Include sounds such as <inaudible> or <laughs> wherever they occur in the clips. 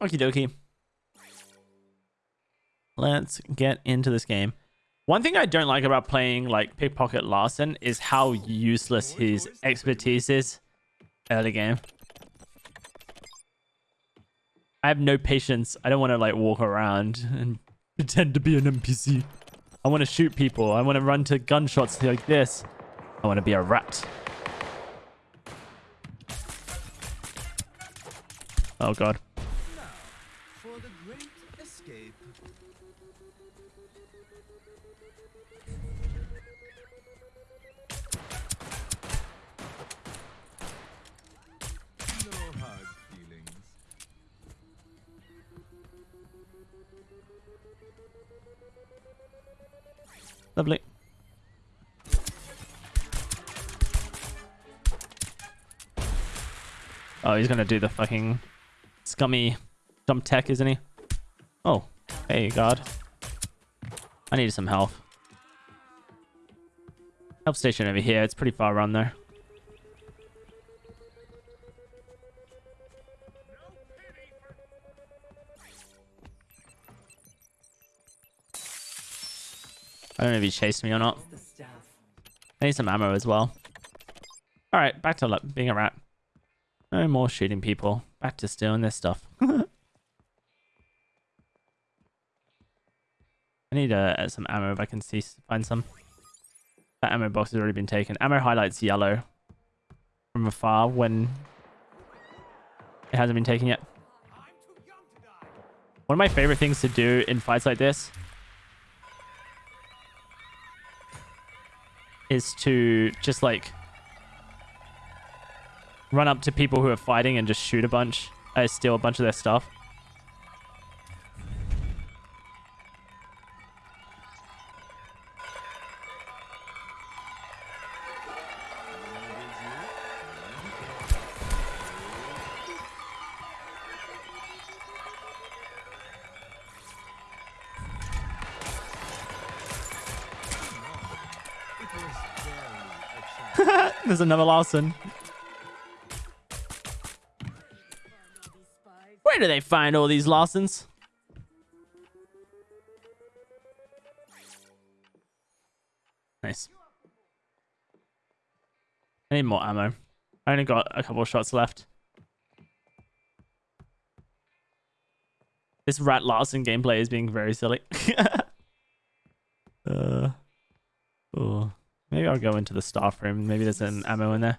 Okie dokie. Let's get into this game. One thing I don't like about playing like Pickpocket Larcin is how useless his expertise is early game. I have no patience. I don't want to like walk around and <laughs> pretend to be an NPC. I want to shoot people. I want to run to gunshots like this. I want to be a rat. Oh god. Lovely. Oh, he's gonna do the fucking scummy jump tech, isn't he? Oh, hey, God. I need some health. Health station over here. It's pretty far around there. Don't know if he chased me or not. I need some ammo as well. All right, back to being a rat. No more shooting people. Back to stealing their stuff. <laughs> I need uh, some ammo if I can see find some. That ammo box has already been taken. Ammo highlights yellow from afar when it hasn't been taken yet. One of my favorite things to do in fights like this is to just like run up to people who are fighting and just shoot a bunch. I steal a bunch of their stuff. <laughs> There's another Larcin. Where do they find all these Larcins? Nice. I need more ammo. I only got a couple of shots left. This Rat Larcin gameplay is being very silly. <laughs> uh, oh, maybe I'll go into the staff room. Maybe there's an ammo in there.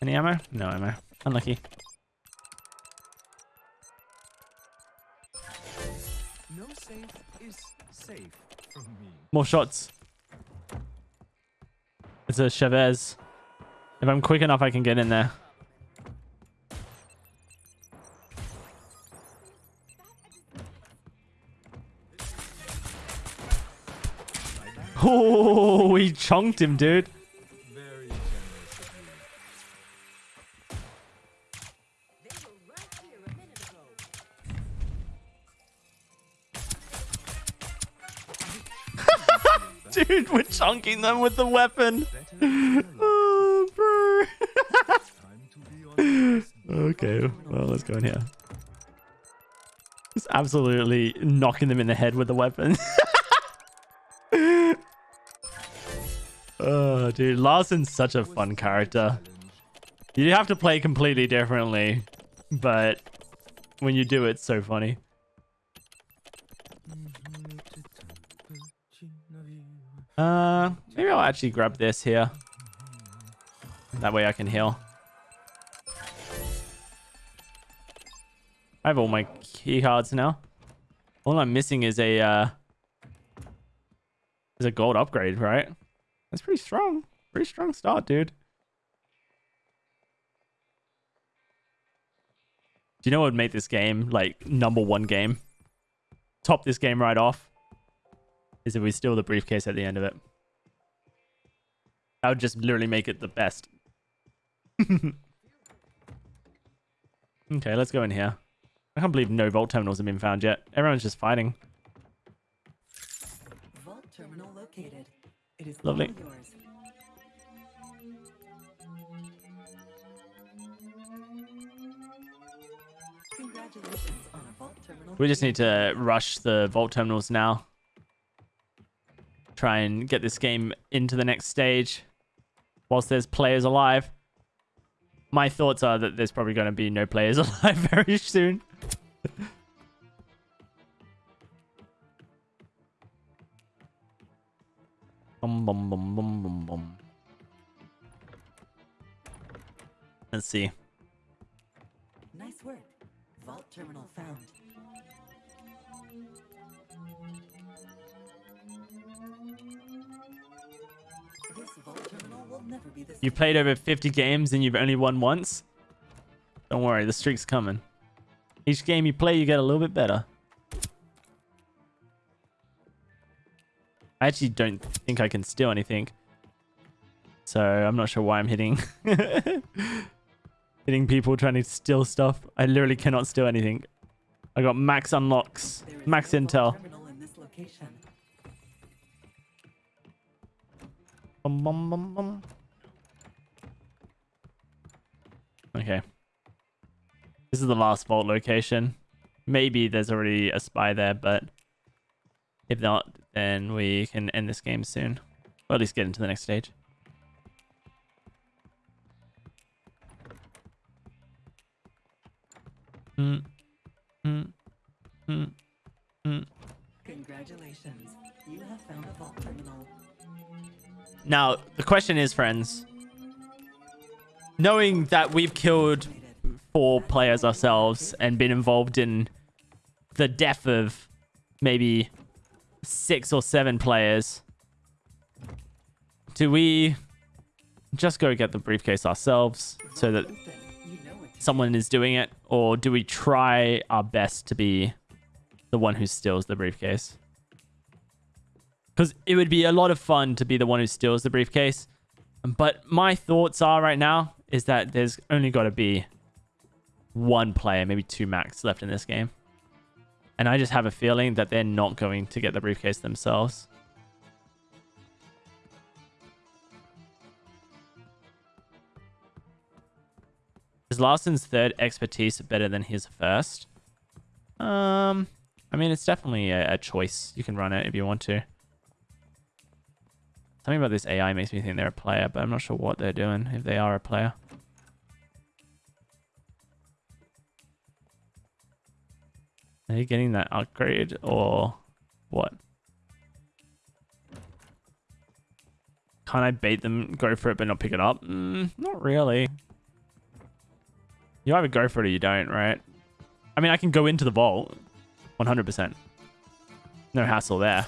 Any ammo? No ammo. Unlucky. No safe is safe from me. More shots. It's a Chavez. If I'm quick enough, I can get in there. Oh, he chunked him, dude. <laughs> Dude, we're chunking them with the weapon. <laughs> Oh, bro. <laughs> Okay, well, let's go in here. Just absolutely knocking them in the head with the weapon. Oh, dude, Larcin's such a fun character. You have to play completely differently, but when you do, it's so funny. Uh, maybe I'll actually grab this here. That way I can heal. I have all my key cards now. All I'm missing is a uh is a gold upgrade, right? That's pretty strong. Pretty strong start, dude. Do you know what would make this game like number one game? Top this game right off. Is if we steal the briefcase at the end of it. That would just literally make it the best. <laughs> okay, let's go in here. I can't believe no vault terminals have been found yet. Everyone's just fighting. Lovely. We just need to rush the vault terminals now. Try and get this game into the next stage whilst there's players alive. My thoughts are that there's probably going to be no players <laughs> alive very soon. Bum, bum, bum, bum, bum, bum. Let's see. Nice work. Vault terminal found. This vault terminal will never be the You played over 50 games and you've only won once? Don't worry, the streak's coming. Each game you play, you get a little bit better. I actually don't think I can steal anything. So I'm not sure why I'm hitting <laughs> hitting people trying to steal stuff. I literally cannot steal anything. I got max unlocks, max intel. in. Bum, bum, bum, bum. Okay. This is the last vault location. Maybe there's already a spy there, but if not, then we can end this game soon. Or at least get into the next stage. Mm, mm, mm, mm. Congratulations. You have found a vault terminal. Now, the question is, friends, knowing that we've killed four players ourselves and been involved in the death of maybe six or seven players, do we just go get the briefcase ourselves so that someone is doing it, or do we try our best to be the one who steals the briefcase? Because it would be a lot of fun to be the one who steals the briefcase. But my thoughts are right now is that there's only got to be one player, maybe two max left in this game. And I just have a feeling that they're not going to get the briefcase themselves. Is Larcin's third expertise better than his first? Um, I mean, it's definitely a, a choice. You can run it if you want to. Something about this AI makes me think they're a player, but I'm not sure what they're doing if they are a player. Are you getting that upgrade or what? Can't I bait them, go for it, but not pick it up? Mm, not really. You either go for it or you don't, right? I mean, I can go into the vault. 100%. No hassle there.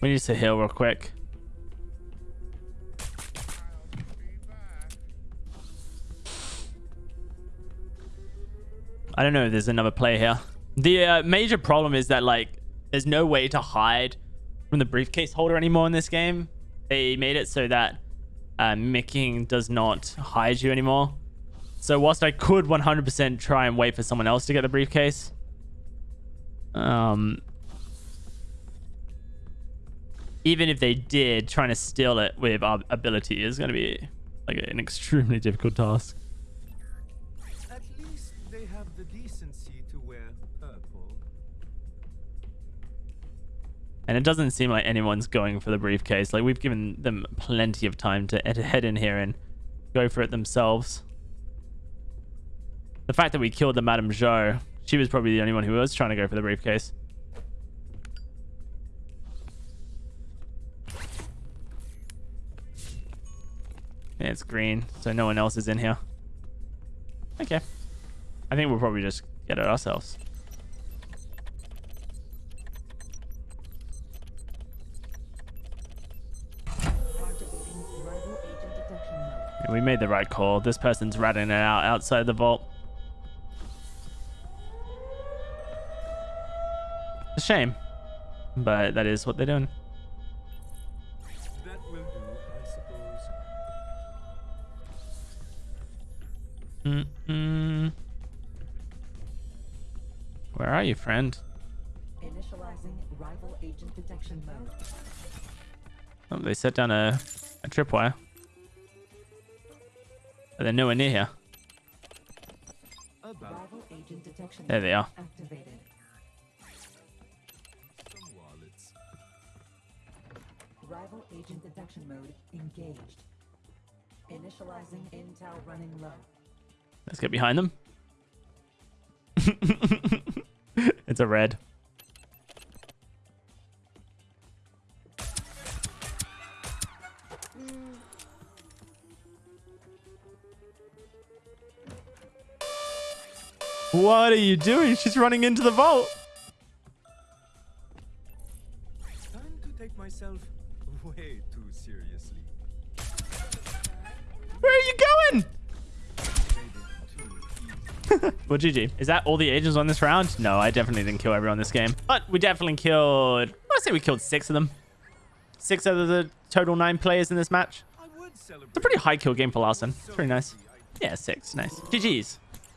We need to heal real quick. I don't know if there's another player here. The uh, major problem is that, like, there's no way to hide from the briefcase holder anymore in this game. They made it so that uh, mimicking does not hide you anymore. So whilst I could 100% try and wait for someone else to get the briefcase, um, even if they did, trying to steal it with our ability is going to be like an extremely difficult task. At least they have the decency to wear purple. And it doesn't seem like anyone's going for the briefcase. Like we've given them plenty of time to head in here and go for it themselves. The fact that we killed the Madame Joe, she was probably the only one who was trying to go for the briefcase. Yeah, it's green, so no one else is in here. Okay. I think we'll probably just get it ourselves. Yeah, we made the right call. This person's ratting it out outside the vault. It's a shame. But that is what they're doing. Mm-mm. Where are you, friend? Initializing rival agent detection mode. Oh, they set down a, a tripwire. But they're nowhere near here. Rival agent detection There they are. activated. some wallets. Rival agent detection mode engaged. Initializing intel running low. Let's get behind them. <laughs> it's a red. What are you doing? She's running into the vault. Time to take myself way too seriously. <laughs> Well, GG. Is that all the agents on this round? No, I definitely didn't kill everyone this game. But we definitely killed... I say we killed six of them. Six out of the total nine players in this match. It's a pretty high kill game for Larcin. It's pretty nice. Yeah, six. Nice. GG's.